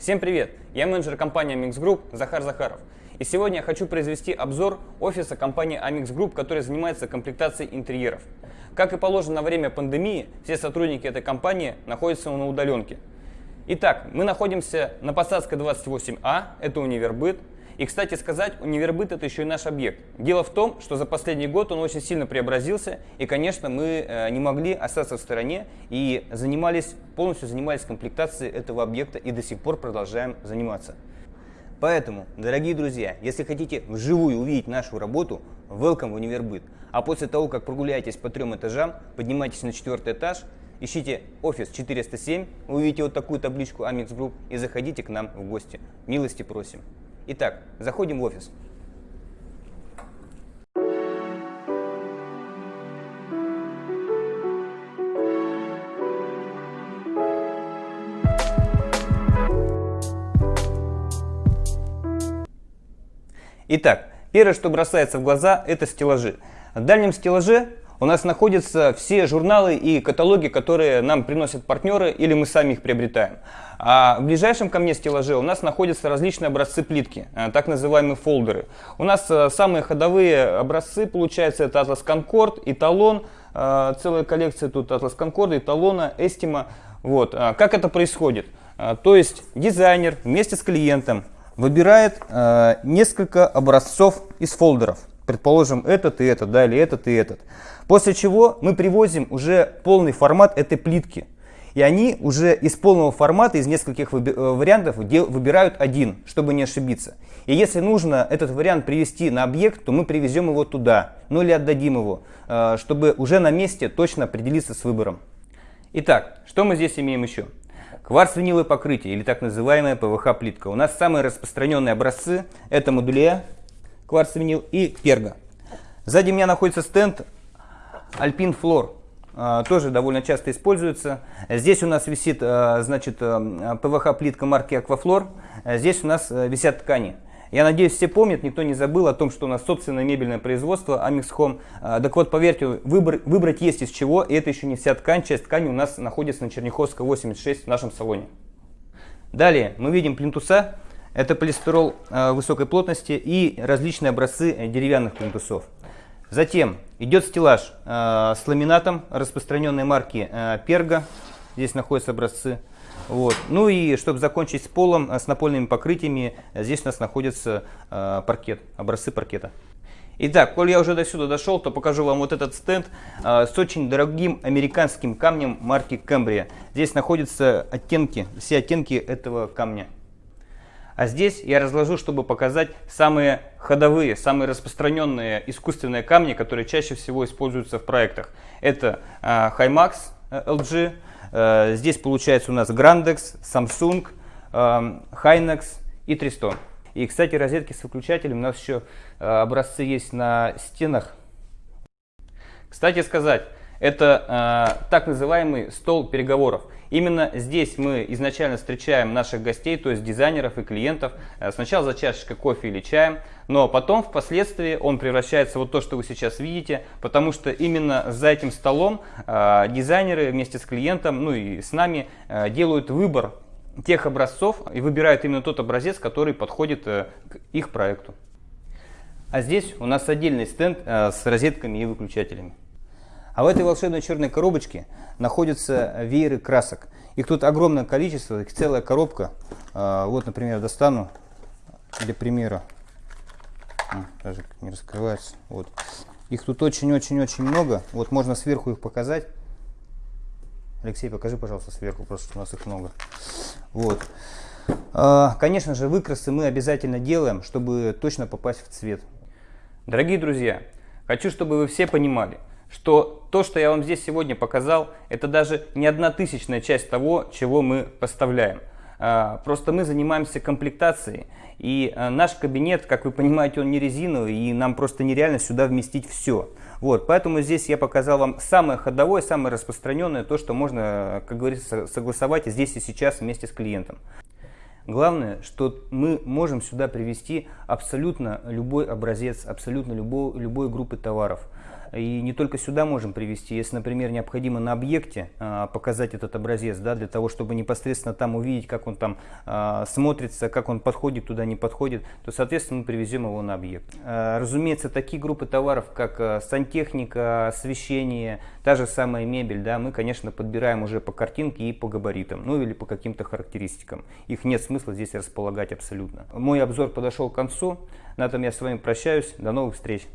Всем привет! Я менеджер компании Amix Group Захар Захаров. И сегодня я хочу произвести обзор офиса компании Amix Group, который занимается комплектацией интерьеров. Как и положено на время пандемии, все сотрудники этой компании находятся на удаленке. Итак, мы находимся на Посадской 28А, это универбыт, и, кстати сказать, Универбыт это еще и наш объект. Дело в том, что за последний год он очень сильно преобразился, и, конечно, мы э, не могли остаться в стороне и занимались, полностью занимались комплектацией этого объекта и до сих пор продолжаем заниматься. Поэтому, дорогие друзья, если хотите вживую увидеть нашу работу, welcome в Универбыт. А после того, как прогуляетесь по трем этажам, поднимайтесь на четвертый этаж, ищите офис 407, увидите вот такую табличку Amix Group и заходите к нам в гости. Милости просим. Итак, заходим в офис. Итак, первое, что бросается в глаза, это стеллажи. В дальнем стеллаже у нас находятся все журналы и каталоги, которые нам приносят партнеры или мы сами их приобретаем. А в ближайшем ко мне стеллаже у нас находятся различные образцы плитки, э, так называемые фолдеры. У нас э, самые ходовые образцы, получается, это Atlas Concord, Эталон, э, целая коллекция тут Atlas Concord, Эталона, Estima. Вот. Как это происходит? То есть дизайнер вместе с клиентом выбирает несколько образцов из фолдеров предположим, этот и этот, да, или этот и этот. После чего мы привозим уже полный формат этой плитки. И они уже из полного формата, из нескольких э, вариантов выбирают один, чтобы не ошибиться. И если нужно этот вариант привести на объект, то мы привезем его туда, ну или отдадим его, э, чтобы уже на месте точно определиться с выбором. Итак, что мы здесь имеем еще? Кварц-виниловое покрытие или так называемая ПВХ-плитка. У нас самые распространенные образцы это модуле кварцевинил и перга. Сзади меня находится стенд Alpine Floor. А, тоже довольно часто используется. Здесь у нас висит а, значит, а, ПВХ-плитка марки Aquaflor. Здесь у нас висят ткани. Я надеюсь, все помнят, никто не забыл о том, что у нас собственное мебельное производство Amix Home. Так вот, поверьте, выбор, выбрать есть из чего, и это еще не вся ткань. Часть ткани у нас находится на Черняховской 86 в нашем салоне. Далее мы видим плинтуса это полистирол э, высокой плотности и различные образцы э, деревянных плинтусов. Затем идет стеллаж э, с ламинатом распространенной марки Перга. Здесь находятся образцы. Вот. Ну и чтобы закончить с полом, с напольными покрытиями, здесь у нас находится паркет, образцы паркета. Итак, коль я уже до сюда дошел, то покажу вам вот этот стенд с очень дорогим американским камнем марки Cambria. Здесь находятся оттенки, все оттенки этого камня. А здесь я разложу, чтобы показать самые ходовые, самые распространенные искусственные камни, которые чаще всего используются в проектах. Это э, Himax LG, э, здесь получается у нас Grandex, Samsung, э, Hynex и Triston. И, кстати, розетки с выключателем у нас еще э, образцы есть на стенах. Кстати сказать, это э, так называемый стол переговоров. Именно здесь мы изначально встречаем наших гостей, то есть дизайнеров и клиентов, э, сначала за чашечкой кофе или чаем, но потом впоследствии он превращается вот то, что вы сейчас видите, потому что именно за этим столом э, дизайнеры вместе с клиентом, ну и с нами э, делают выбор тех образцов и выбирают именно тот образец, который подходит э, к их проекту. А здесь у нас отдельный стенд э, с розетками и выключателями. А в этой волшебной черной коробочке находятся вееры красок. Их тут огромное количество, их целая коробка. А, вот, например, достану для примера. Даже не раскрывается. Вот. Их тут очень-очень-очень много. Вот можно сверху их показать. Алексей, покажи, пожалуйста, сверху, просто у нас их много. Вот. А, конечно же, выкрасы мы обязательно делаем, чтобы точно попасть в цвет. Дорогие друзья, хочу, чтобы вы все понимали – что то, что я вам здесь сегодня показал, это даже не одна тысячная часть того, чего мы поставляем. А, просто мы занимаемся комплектацией, и а, наш кабинет, как вы понимаете, он не резиновый, и нам просто нереально сюда вместить все. Вот, поэтому здесь я показал вам самое ходовое, самое распространенное, то, что можно, как говорится, согласовать здесь и сейчас вместе с клиентом. Главное, что мы можем сюда привести абсолютно любой образец, абсолютно любой, любой группы товаров. И не только сюда можем привести. Если, например, необходимо на объекте а, показать этот образец, да, для того, чтобы непосредственно там увидеть, как он там а, смотрится, как он подходит туда, не подходит, то, соответственно, мы привезем его на объект. А, разумеется, такие группы товаров, как сантехника, освещение, та же самая мебель, да, мы, конечно, подбираем уже по картинке и по габаритам, ну или по каким-то характеристикам. Их нет смысла здесь располагать абсолютно. Мой обзор подошел к концу. На этом я с вами прощаюсь. До новых встреч!